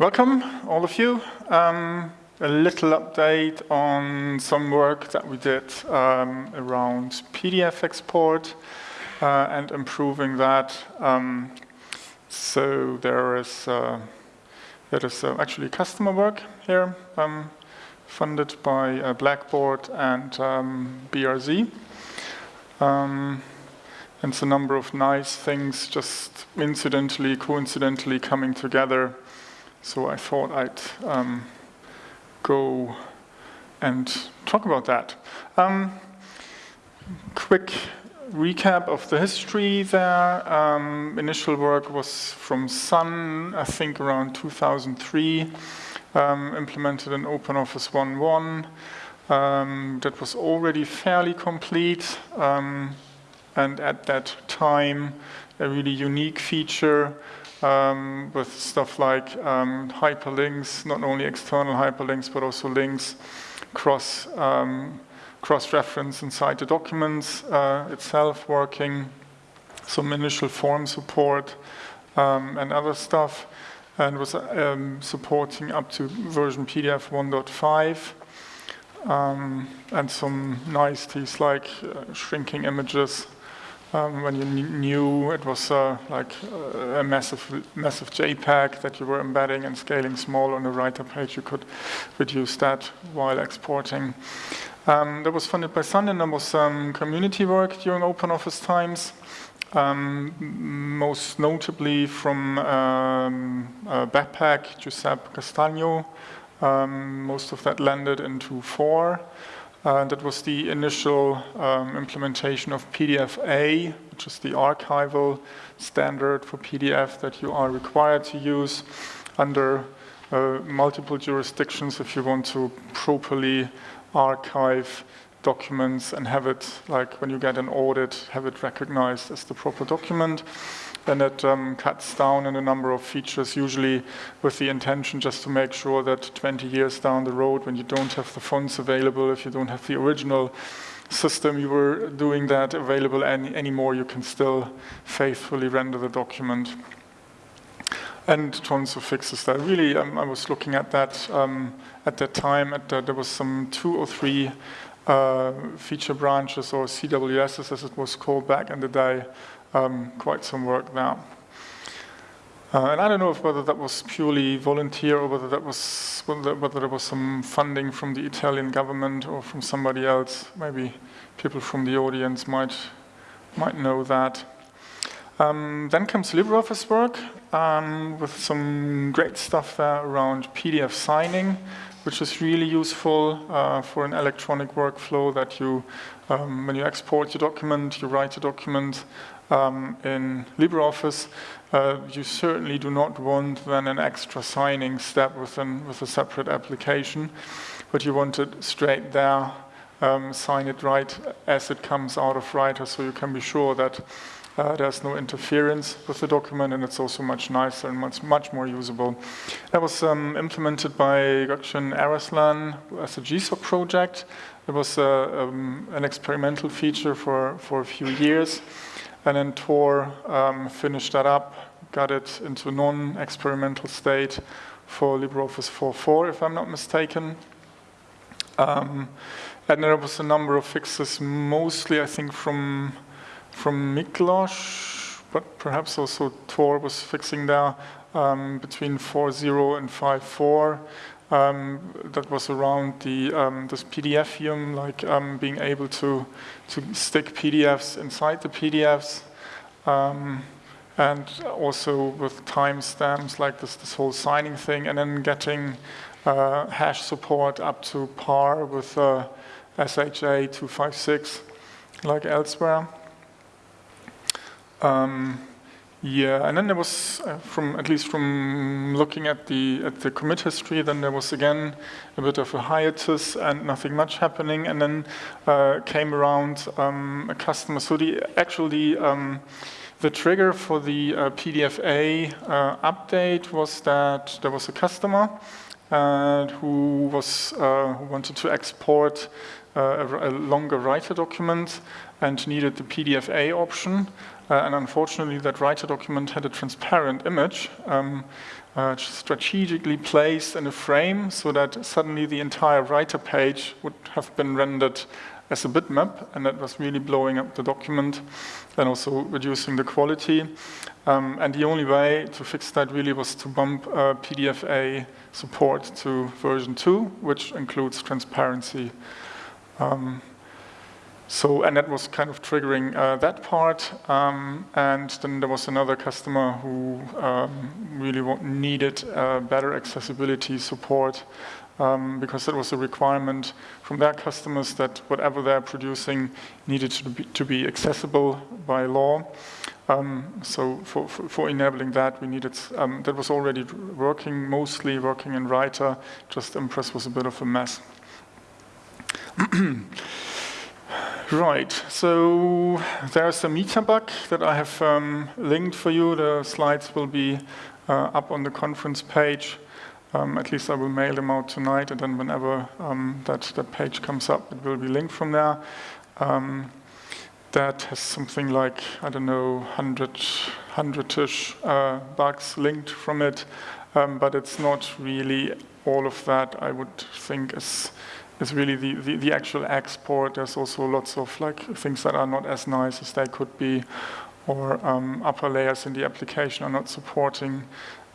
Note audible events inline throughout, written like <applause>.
Welcome, all of you. Um, a little update on some work that we did um, around PDF export uh, and improving that. Um, so there is, uh, there is uh, actually customer work here um, funded by uh, Blackboard and um, BRZ. Um, and it's a number of nice things just incidentally, coincidentally coming together. So I thought I'd um, go and talk about that. Um, quick recap of the history there. Um, initial work was from Sun, I think around 2003, um, implemented in OpenOffice 1.1. Um, that was already fairly complete. Um, and at that time, a really unique feature um, with stuff like um, hyperlinks, not only external hyperlinks, but also links cross, um, cross-reference inside the documents uh, itself working, some initial form support um, and other stuff, and was um, supporting up to version PDF 1.5. Um, and some niceties like uh, shrinking images um, when you knew it was uh, like uh, a massive, massive JPEG that you were embedding and scaling small on the writer page, you could reduce that while exporting. Um, that was funded by Sun and there was some community work during OpenOffice times. Um, most notably from um, uh, BAPAC, Giuseppe Castagno. Um, most of that landed into four. Uh, that was the initial um, implementation of PDF-A, which is the archival standard for PDF that you are required to use under uh, multiple jurisdictions if you want to properly archive documents and have it, like when you get an audit, have it recognized as the proper document then it um, cuts down in a number of features, usually with the intention just to make sure that 20 years down the road, when you don't have the fonts available, if you don't have the original system you were doing that available any, anymore, you can still faithfully render the document. And tons of fixes that. Really, um, I was looking at that um, at that time. At the, there was some two or three uh, feature branches or CWSs, as it was called back in the day, um, quite some work there. Uh, and I don't know if whether that was purely volunteer or whether that was whether, whether there was some funding from the Italian government or from somebody else. Maybe people from the audience might might know that. Um, then comes LibreOffice work um, with some great stuff there around PDF signing, which is really useful uh, for an electronic workflow that you, um, when you export your document, you write a document, um, in LibreOffice, uh, you certainly do not want then an extra signing step within, with a separate application, but you want it straight there, um, sign it right as it comes out of Writer so you can be sure that uh, there's no interference with the document and it's also much nicer and much, much more usable. That was um, implemented by Gökçen Eraslan as a GSOC project. It was uh, um, an experimental feature for, for a few years. And then Tor um, finished that up, got it into non-experimental state for LibreOffice 4.4, if I'm not mistaken. Um, and there was a number of fixes, mostly I think from from Miklos, but perhaps also Tor was fixing there um, between 4.0 and 5.4. Um, that was around the um, this PDF like um, being able to to stick PDFs inside the PDFs, um, and also with timestamps like this this whole signing thing, and then getting uh, hash support up to par with uh, SHA 256 like elsewhere. Um, yeah, and then there was, uh, from at least from looking at the at the commit history, then there was again a bit of a hiatus and nothing much happening. And then uh, came around um, a customer. So the actually um, the trigger for the uh, PDF-A uh, update was that there was a customer uh, who was uh, who wanted to export uh, a, a, longer writer document and needed the PDF-A option. Uh, and unfortunately, that writer document had a transparent image um, uh, strategically placed in a frame so that suddenly the entire writer page would have been rendered as a bitmap, and that was really blowing up the document and also reducing the quality. Um, and the only way to fix that really was to bump uh, PDF-A support to version 2, which includes transparency. Um, so, and that was kind of triggering uh, that part. Um, and then there was another customer who um, really needed uh, better accessibility support um, because it was a requirement from their customers that whatever they're producing needed to be, to be accessible by law. Um, so for, for, for, enabling that, we needed, um, that was already working, mostly working in Writer, just Impress was a bit of a mess. <clears throat> Right, so there's a meta bug that I have um, linked for you. The slides will be uh, up on the conference page. Um, at least I will mail them out tonight, and then whenever um, that, that page comes up, it will be linked from there. Um, that has something like, I don't know, 100, 100-ish uh, bugs linked from it, um, but it's not really all of that I would think is is really the, the, the, actual export. There's also lots of like things that are not as nice as they could be, or um, upper layers in the application are not supporting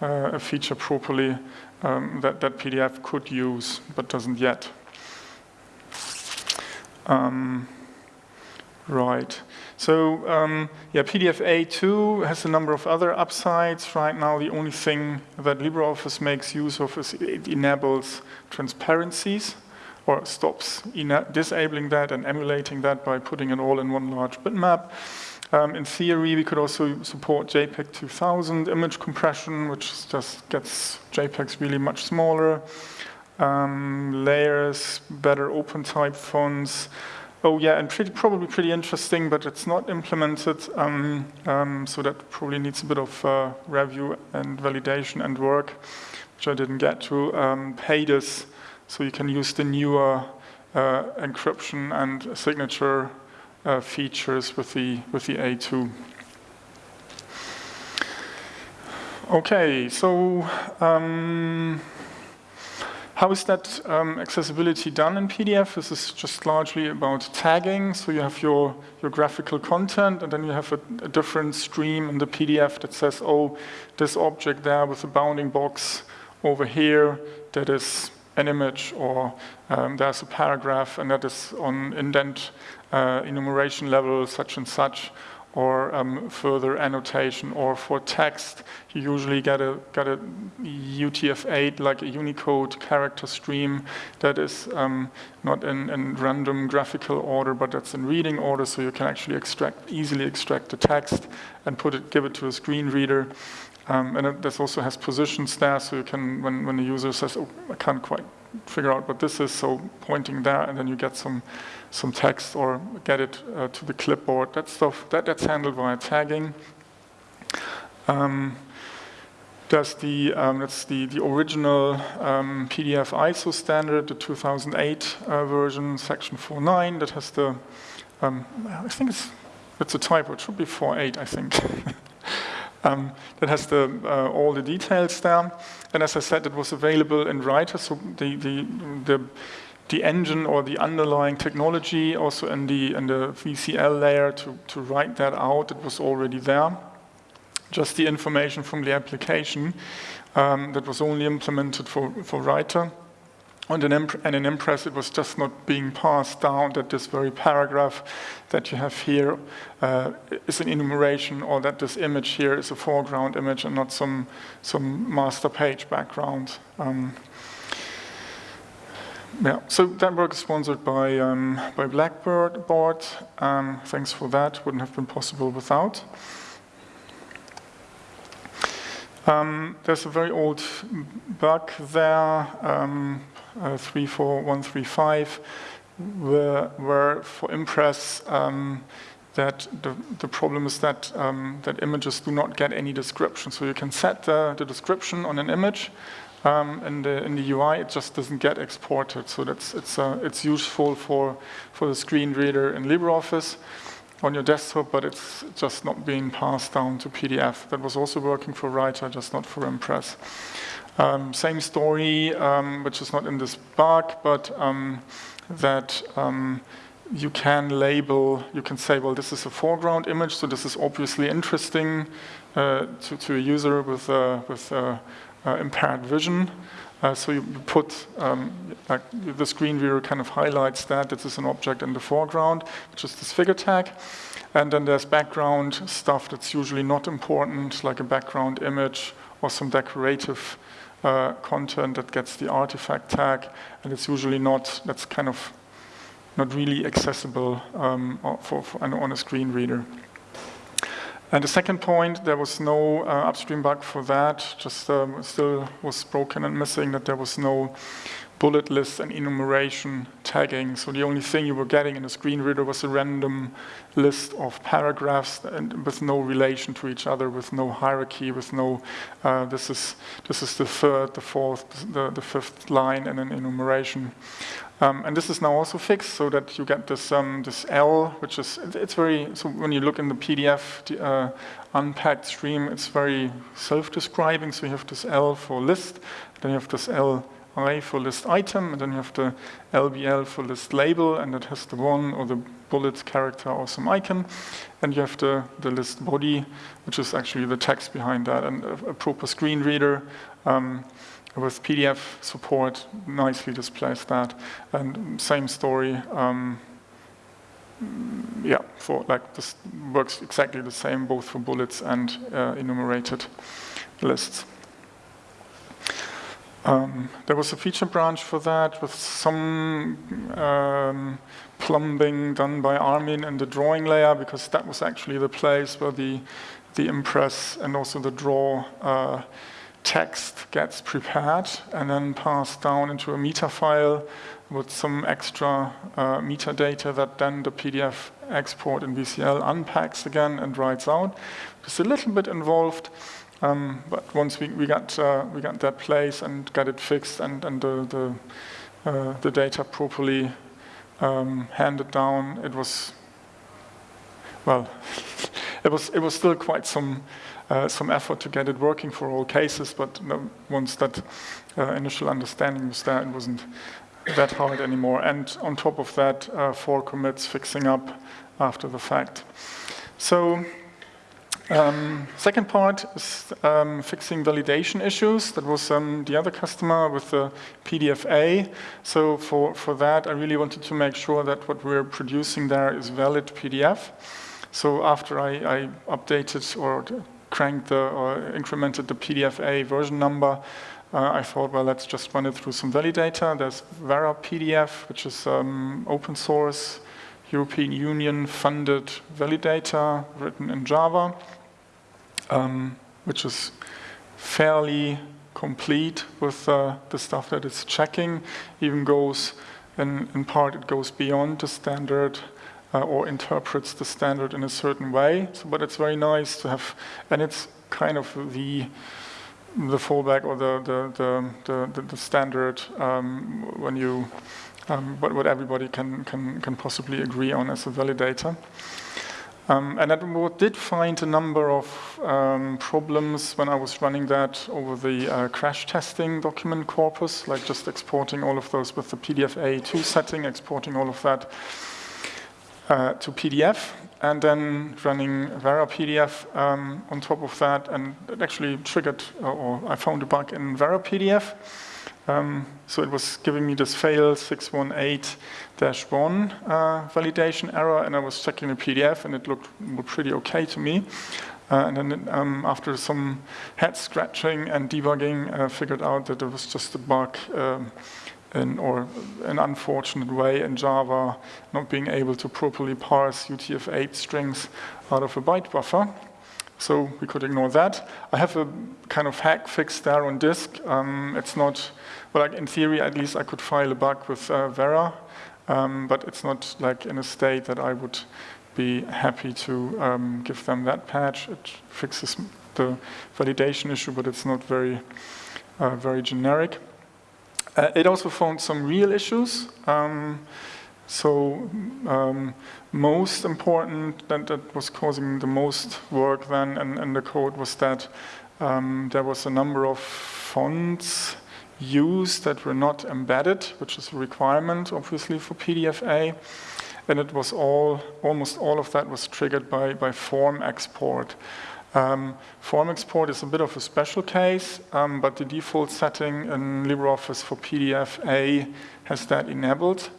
uh, a feature properly um, that, that PDF could use, but doesn't yet. Um, right. So um, yeah, PDF A2 has a number of other upsides. Right now, the only thing that LibreOffice makes use of is it enables transparencies or stops disabling that and emulating that by putting it all in one large bitmap. Um, in theory, we could also support JPEG 2000 image compression, which just gets JPEGs really much smaller. Um, layers, better OpenType fonts. Oh yeah, and pretty, probably pretty interesting, but it's not implemented, um, um, so that probably needs a bit of uh, review and validation and work, which I didn't get to. Um, PAdES so you can use the newer uh, encryption and signature uh, features with the, with the A2. Okay, so um, how is that um, accessibility done in PDF? This is just largely about tagging. So you have your, your graphical content, and then you have a, a different stream in the PDF that says, oh, this object there with the bounding box over here, that is an image or um, there's a paragraph and that is on indent uh, enumeration level such and such or um, further annotation or for text you usually get a get a UTF-8 like a Unicode character stream that is um, not in, in, random graphical order but that's in reading order so you can actually extract easily extract the text and put it give it to a screen reader um, and it, this also has positions there, so you can, when, when the user says, oh, I can't quite figure out what this is, so pointing there, and then you get some, some text or get it uh, to the clipboard. That stuff, that, that's handled via tagging. Um, there's the, um, that's the, the original um, PDF ISO standard, the 2008 uh, version, section 4.9, that has the, um, I think it's, it's a typo, it should be 4.8, I think. <laughs> um, that has the, uh, all the details there. And as I said, it was available in Writer, so the, the, the, the engine or the underlying technology also in the, in the VCL layer to, to write that out, it was already there. Just the information from the application um, that was only implemented for, for Writer. And in, Impress, it was just not being passed down that this very paragraph that you have here uh, is an enumeration or that this image here is a foreground image and not some, some master page background. Um, yeah, so that work is sponsored by, um, by Blackboard board. Um, thanks for that, wouldn't have been possible without. Um, there's a very old bug there. Um, uh, 34135, where, where for Impress, um, that the, the problem is that, um, that images do not get any description. So you can set the, the description on an image, um, in the in the UI, it just doesn't get exported. So that's it's uh, it's useful for for the screen reader in LibreOffice on your desktop, but it's just not being passed down to PDF. That was also working for Writer, just not for Impress. Um, same story, um, which is not in this bug, but um, that um, you can label, you can say, well, this is a foreground image, so this is obviously interesting uh, to, to, a user with, uh, with uh, uh impaired vision. Uh, so you put, um, like the screen reader kind of highlights that this is an object in the foreground, which is this figure tag. And then there's background stuff that's usually not important, like a background image or some decorative uh, content that gets the artifact tag. And it's usually not, that's kind of not really accessible um, for, for, on a screen reader. And the second point, there was no uh, upstream bug for that, just um, still was broken and missing that there was no bullet lists and enumeration tagging. So the only thing you were getting in a screen reader was a random list of paragraphs and with no relation to each other, with no hierarchy, with no, uh, this is this is the third, the fourth, the, the fifth line and an enumeration. Um, and this is now also fixed so that you get this um, this L, which is it's very so when you look in the PDF uh, unpacked stream, it's very self-describing. So you have this L for list, then you have this L I for list item, and then you have the LBL for list label, and it has the one or the bullet character or some icon, and you have the, the list body, which is actually the text behind that, and a, a proper screen reader um, with PDF support nicely displays that, and same story. Um, yeah, for like this works exactly the same both for bullets and uh, enumerated lists. Um, there was a feature branch for that with some um, plumbing done by Armin in the drawing layer because that was actually the place where the, the impress and also the draw uh, text gets prepared and then passed down into a meta file with some extra uh, metadata that then the PDF export in VCL unpacks again and writes out. It's a little bit involved. Um, but once we, we got uh, we got that place and got it fixed and and the the, uh, the data properly um, handed down, it was well, <laughs> it was it was still quite some uh, some effort to get it working for all cases. But once that uh, initial understanding was there, it wasn't that hard anymore. And on top of that, uh, four commits fixing up after the fact. So um, second part is um, fixing validation issues. That was um, the other customer with the PDFA. So for, for that, I really wanted to make sure that what we're producing there is valid PDF. So after I, I updated or cranked the, or incremented the PDFA version number, uh, I thought, well, let's just run it through some validator. There's Vera PDF, which is um, open source, European Union funded validator written in Java um, which is fairly complete with uh, the stuff that it's checking, even goes, in, in part it goes beyond the standard uh, or interprets the standard in a certain way. So, but it's very nice to have, and it's kind of the the fallback or the the the, the, the standard um, when you um, what, what everybody can, can can possibly agree on as a validator. Um, and I did find a number of um, problems when I was running that over the uh, crash testing document corpus, like just exporting all of those with the PDFA2 setting, exporting all of that uh, to PDF, and then running Vera PDF um, on top of that, and it actually triggered, or I found a bug in Vera PDF. Um, so it was giving me this fail 618-1 uh, validation error, and I was checking the PDF, and it looked pretty okay to me. Uh, and then um, after some head scratching and debugging, I uh, figured out that it was just a bug um, in, or an unfortunate way in Java not being able to properly parse UTF-8 strings out of a byte buffer. So we could ignore that. I have a kind of hack fix there on disk. Um, it's not, well, like in theory, at least I could file a bug with uh, Vera, um, but it's not like in a state that I would be happy to um, give them that patch. It fixes the validation issue, but it's not very uh, very generic. Uh, it also found some real issues. Um, so um, most important, that, that was causing the most work then in, in the code was that um, there was a number of fonts used that were not embedded, which is a requirement, obviously, for PDFA. And it was all, almost all of that was triggered by, by form export. Um, form export is a bit of a special case, um, but the default setting in LibreOffice for PDFA has that enabled.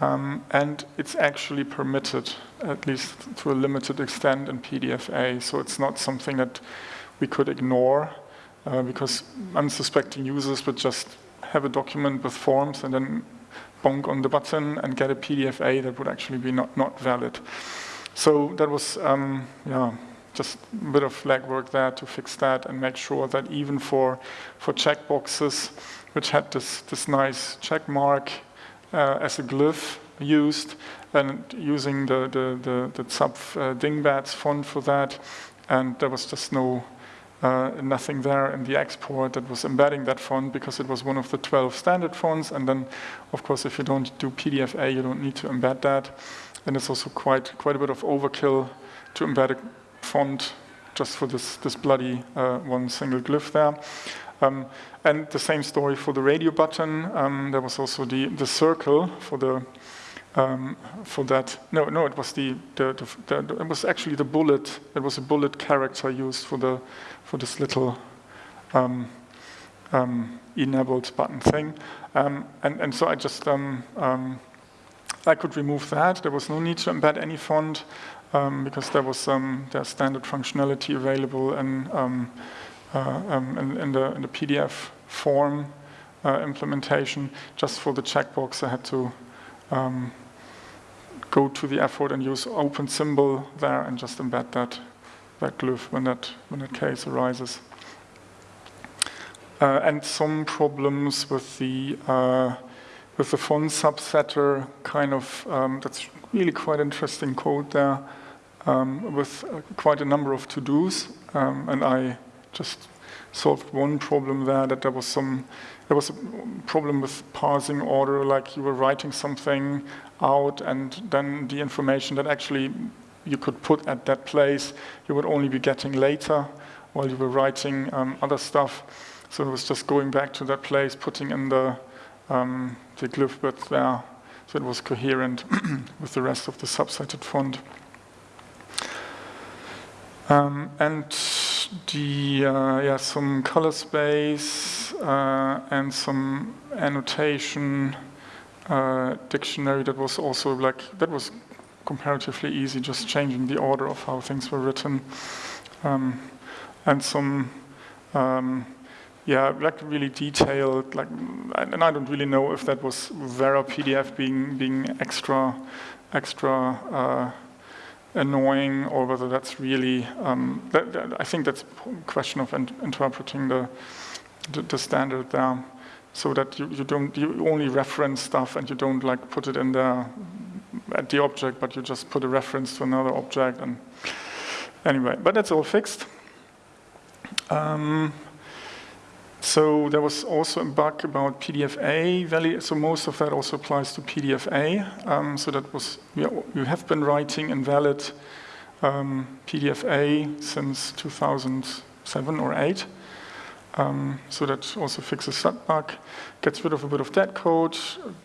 Um, and it's actually permitted, at least to a limited extent in PDFA. So it's not something that we could ignore uh, because unsuspecting users would just have a document with forms and then bonk on the button and get a PDFA that would actually be not, not valid. So that was, um, yeah, just a bit of legwork there to fix that and make sure that even for, for checkboxes, which had this, this nice check mark uh, as a glyph used, and using the, the, the, the uh, Dingbats font for that, and there was just no uh, nothing there in the export that was embedding that font because it was one of the 12 standard fonts. And then, of course, if you don't do PDFA, you don't need to embed that. And it's also quite quite a bit of overkill to embed a font just for this, this bloody uh, one single glyph there. Um, and the same story for the radio button. Um, there was also the, the circle for the um, for that. No, no, it was the, the, the, the, it was actually the bullet. It was a bullet character used for the for this little um, um, enabled button thing. Um, and and so I just I could remove that. There was no need to embed any font um, because there was um, there's standard functionality available in, um, uh, um, in, in, the, in, the, PDF form uh, implementation. Just for the checkbox, I had to um, go to the effort and use open symbol there and just embed that that glyph when that when that case arises. Uh, and some problems with the uh, with the font subsetter kind of um, that's really quite interesting code there um, with uh, quite a number of to-dos, um, and I just solved one problem there that there was some there was a problem with parsing order, like you were writing something out and then the information that actually you could put at that place, you would only be getting later while you were writing um, other stuff. So it was just going back to that place, putting in the, um, the glyph width there, so it was coherent <clears throat> with the rest of the subsetted font. Um, and the uh, yeah some color space uh, and some annotation uh, dictionary that was also like that was comparatively easy, just changing the order of how things were written, um, and some um, yeah like really detailed like and I don't really know if that was Vera PDF being being extra extra uh, annoying or whether that's really, um, that, that, I think that's a question of interpreting the, the, the, standard there so that you, you don't, you only reference stuff and you don't like put it in there at the object, but you just put a reference to another object and anyway, but that's all fixed. Um, so there was also a bug about PDFA value. So most of that also applies to PDFA. Um, so that was, you have been writing invalid um, PDFA since 2007 or 8. Um, so that also fixes that bug, gets rid of a bit of that code,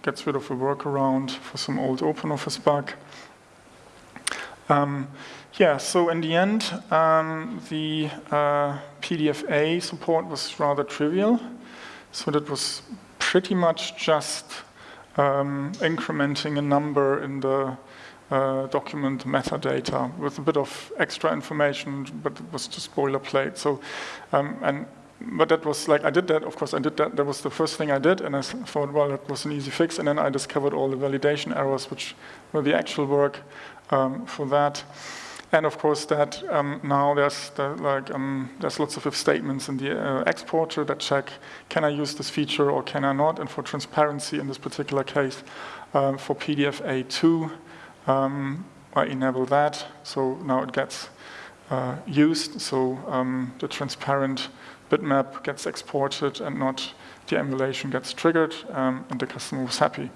gets rid of a workaround for some old OpenOffice bug. Um, yeah, so in the end, um, the uh, PDFA support was rather trivial. So that was pretty much just um, incrementing a number in the uh, document metadata with a bit of extra information, but it was just boilerplate. So, um, and but that was like I did that. Of course, I did that. That was the first thing I did, and I thought, well, that was an easy fix. And then I discovered all the validation errors, which were the actual work um, for that. And of course, that um, now there's the, like um, there's lots of if statements in the uh, exporter that check can I use this feature or can I not. And for transparency in this particular case, um, for PDF A2, um, I enable that. So now it gets uh, used. So um, the transparent bitmap gets exported and not the emulation gets triggered, um, and the customer was happy.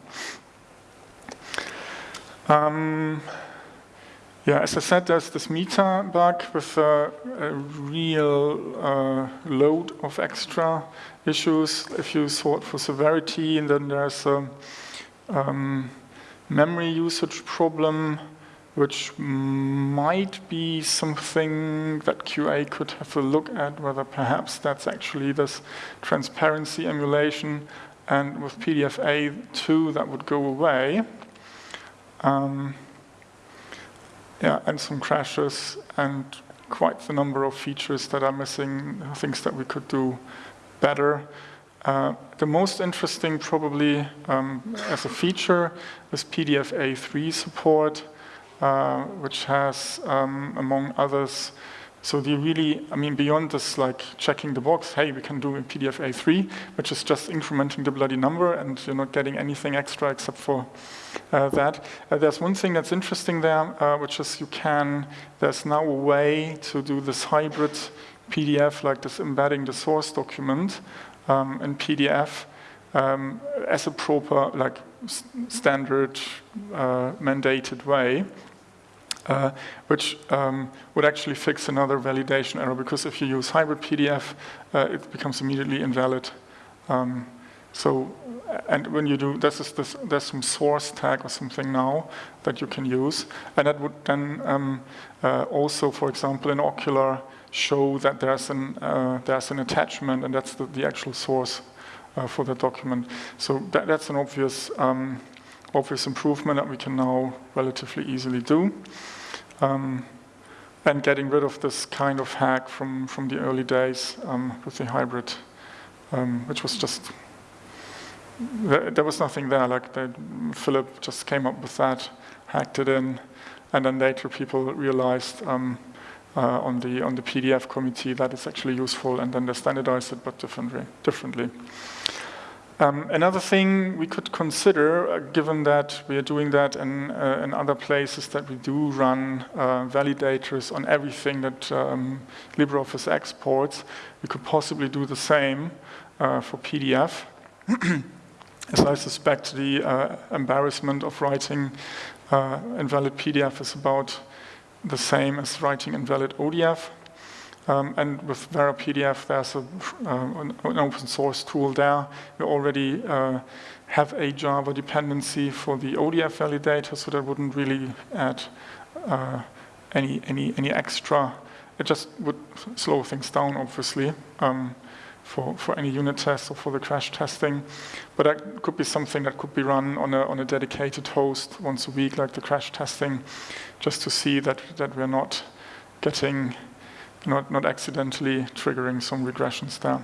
Yeah, as I said, there's this meta bug with a, a real uh, load of extra issues. If you sort for severity, and then there's a um, memory usage problem, which might be something that QA could have a look at, whether perhaps that's actually this transparency emulation, and with PDFA2 that would go away. Um, yeah, and some crashes and quite the number of features that are missing, things that we could do better. Uh, the most interesting probably um, as a feature is PDFA3 support, uh, which has, um, among others, so the really, I mean, beyond this like checking the box, hey, we can do a PDF a PDFA3, which is just incrementing the bloody number and you're not getting anything extra except for uh, that. Uh, there's one thing that's interesting there, uh, which is you can, there's now a way to do this hybrid PDF, like this embedding the source document um, in PDF um, as a proper, like standard uh, mandated way uh, which um, would actually fix another validation error because if you use hybrid PDF, uh, it becomes immediately invalid. Um, so, and when you do, this is this, there's some source tag or something now that you can use, and that would then um, uh, also, for example, in Okular, show that there's an uh, there's an attachment, and that's the, the actual source uh, for the document. So that, that's an obvious um, obvious improvement that we can now relatively easily do. Um, and getting rid of this kind of hack from, from the early days um, with the hybrid, um, which was just, there, was nothing there, like they, Philip just came up with that, hacked it in, and then later people realized um, uh, on, the, on the PDF committee that it's actually useful, and then they standardized it, but differently. differently. Um, another thing we could consider, uh, given that we are doing that in, uh, in other places, that we do run uh, validators on everything that um, LibreOffice exports, we could possibly do the same uh, for PDF. <clears throat> As I suspect the uh, embarrassment of writing uh, invalid PDF is about the same as writing invalid ODF. Um, and with Vera PDF, there's a, an, an, open source tool there. We already uh, have a Java dependency for the ODF validator, so that wouldn't really add uh, any, any, any extra. It just would slow things down, obviously, um, for, for any unit tests or for the crash testing. But that could be something that could be run on a, on a dedicated host once a week, like the crash testing, just to see that, that we're not getting not, not accidentally triggering some regressions there.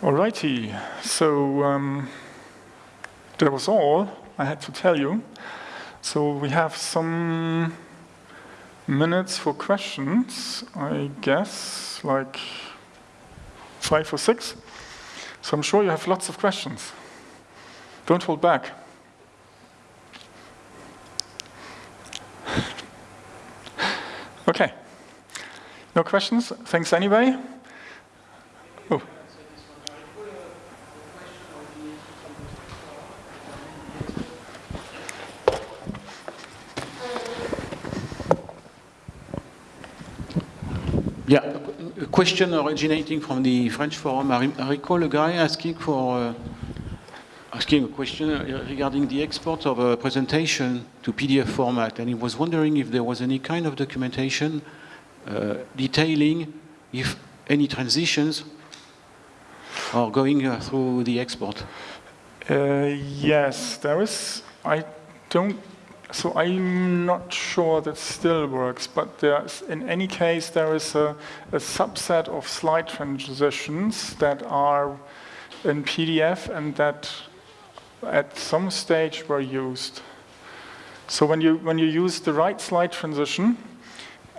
Alrighty, so um, that was all I had to tell you. So we have some minutes for questions, I guess, like five or six. So I'm sure you have lots of questions. Don't hold back. Okay. No questions? Thanks anyway. Oh. Yeah, a question originating from the French forum. I, recall a guy asking for uh, asking a question regarding the export of a presentation to PDF format, and he was wondering if there was any kind of documentation uh, detailing if any transitions are going uh, through the export. Uh, yes, there is. I don't. So I'm not sure that still works, but there's, in any case, there is a, a subset of slide transitions that are in PDF and that at some stage were used. So when you, when you use the right slide transition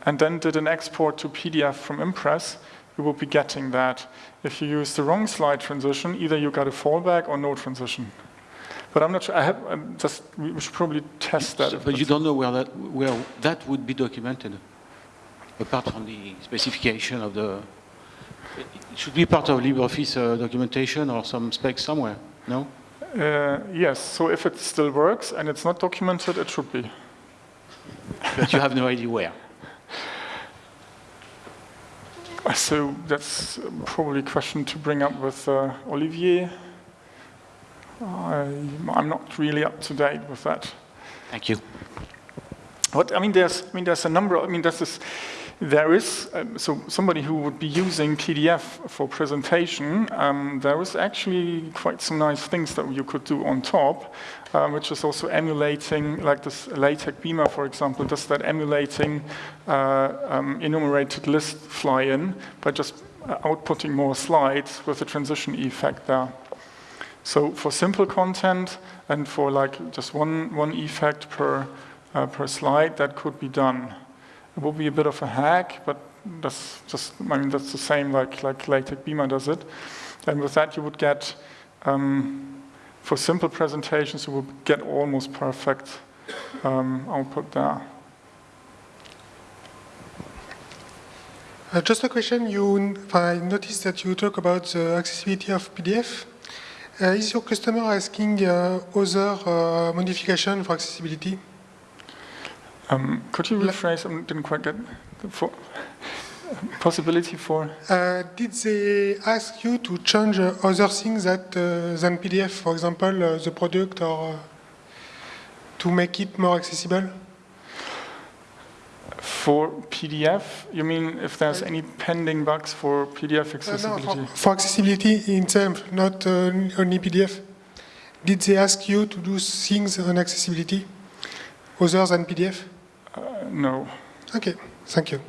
and then did an export to PDF from Impress, you will be getting that. If you use the wrong slide transition, either you got a fallback or no transition. But I'm not sure, I have, I'm just, we should probably test that. But you don't know where that, where that would be documented, apart from the specification of the, it should be part of LibreOffice uh, documentation or some spec somewhere, no? Uh, Yes, so if it still works and it's not documented, it should be. But you have no idea where. So that's probably a question to bring up with uh, Olivier. I- I'm not really up to date with that. Thank you. What, I mean, there's, I mean, there's a number, of- I mean, there's this, there is, um, so somebody who would be using PDF for presentation, um, there is actually quite some nice things that you could do on top, um, which is also emulating, like this LaTeX Beamer, for example, does that emulating uh, um, enumerated list fly-in by just uh, outputting more slides with a transition effect there. So for simple content and for like just one, one effect per, uh, per slide, that could be done. It will be a bit of a hack, but that's just, I mean, that's the same like, like LaTeX Beamer does it. And with that, you would get, um, for simple presentations, you would get almost perfect um, output there. Uh, just a question. You, I noticed that you talk about the accessibility of PDF. Uh, is your customer asking uh, other uh, modification for accessibility? Um, could you rephrase? I didn't quite get the for, possibility for. Uh, did they ask you to change uh, other things that, uh, than PDF, for example, uh, the product, or uh, to make it more accessible? For PDF, you mean if there's any pending bugs for PDF Uh, no, accessibility? for, for accessibility itself, not uh, only PDF. Did they ask you to do things on accessibility other than PDF? Uh, no. Okay, thank you.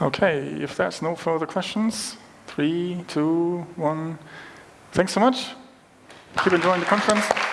Okay, if there's no further questions, three, two, one. Thanks so much. Keep enjoying the conference.